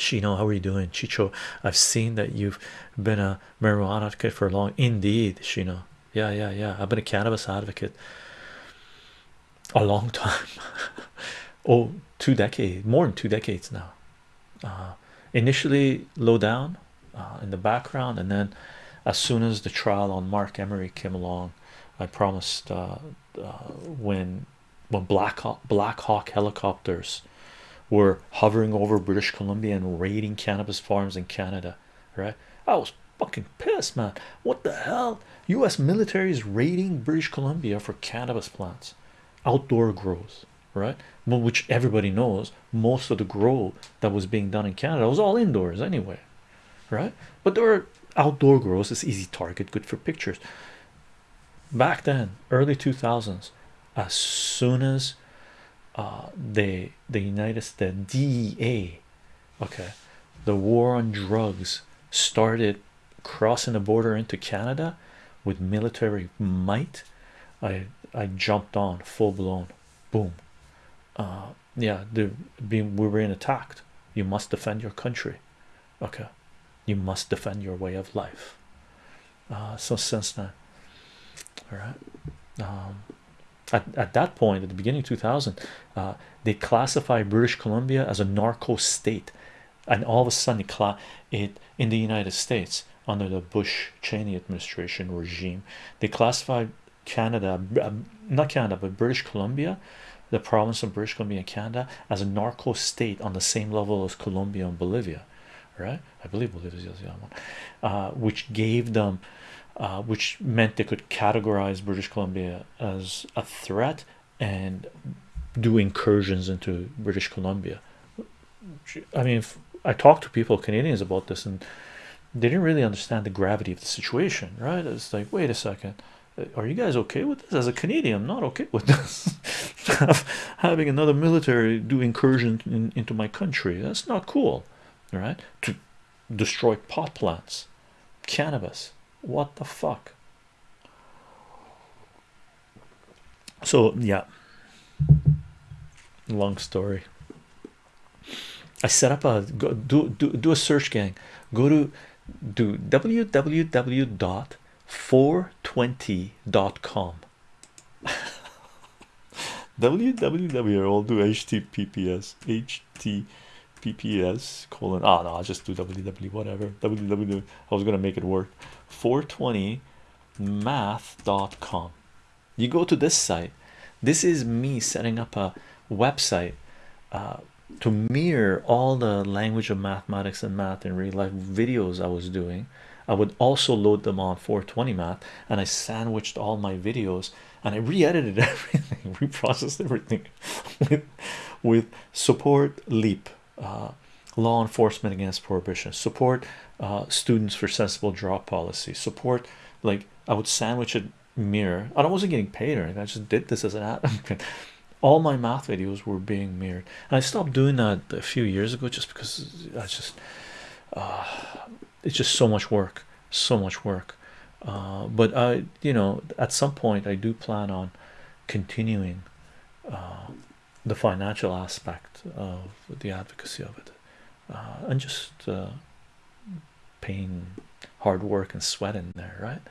Shino, how are you doing? Chicho, I've seen that you've been a marijuana advocate for a long indeed, Shino. Yeah, yeah, yeah. I've been a cannabis advocate a long time. oh, two decades, more than two decades now. Uh, initially low down uh, in the background, and then as soon as the trial on Marc Emery came along, I promised uh, when when Black Hawk, Black Hawk helicopters were hovering over British Columbia and raiding cannabis farms in Canada, right? I was fucking pissed, man. What the hell? U.S. military is raiding British Columbia for cannabis plants, outdoor grows, right? Well, which everybody knows most of the grow that was being done in Canada was all indoors anyway, right? But there were outdoor grows, it's easy target, good for pictures. Back then, early 2000s, as soon as uh, they the United States DEA, okay, the war on drugs started crossing the border into Canada with military might. I I jumped on full blown, boom. Uh, yeah, the being we were being attacked. You must defend your country, okay. You must defend your way of life. Uh, so since then, all right. Um, at, at that point, at the beginning of 2000, uh, they classify British Columbia as a narco state, and all of a sudden, it, it in the United States under the Bush Cheney administration regime, they classified Canada, uh, not Canada, but British Columbia, the province of British Columbia, Canada, as a narco state on the same level as Colombia and Bolivia, right? I believe Bolivia is the one, uh, which gave them, uh, which meant they could categorize British Columbia as a threat and do incursions into British Columbia. I mean, I talked to people, Canadians, about this, and they didn't really understand the gravity of the situation, right? It's like, wait a second, are you guys okay with this? As a Canadian, I'm not okay with this. Having another military do incursion in, into my country, that's not cool, right? To destroy pot plants, cannabis, what the fuck? So, yeah, long story. I set up a go, do, do do a search gang. Go to do www.420.com. www. I'll do https https colon. Ah, no, I'll just do www. Whatever. www. I was gonna make it work. 420math.com. You go to this site. This is me setting up a website uh, to mirror all the language of mathematics and math in real life videos I was doing. I would also load them on 420 math and I sandwiched all my videos and I re-edited everything, reprocessed everything with, with support leap, uh, law enforcement against prohibition, support uh, students for sensible drug policy, support like I would sandwich it mirror. I wasn't getting paid or anything, I just did this as an ad. all my math videos were being mirrored. And I stopped doing that a few years ago just because I just uh, it's just so much work. So much work. Uh, but I you know at some point I do plan on continuing uh, the financial aspect of the advocacy of it uh, and just uh, paying hard work and sweat in there right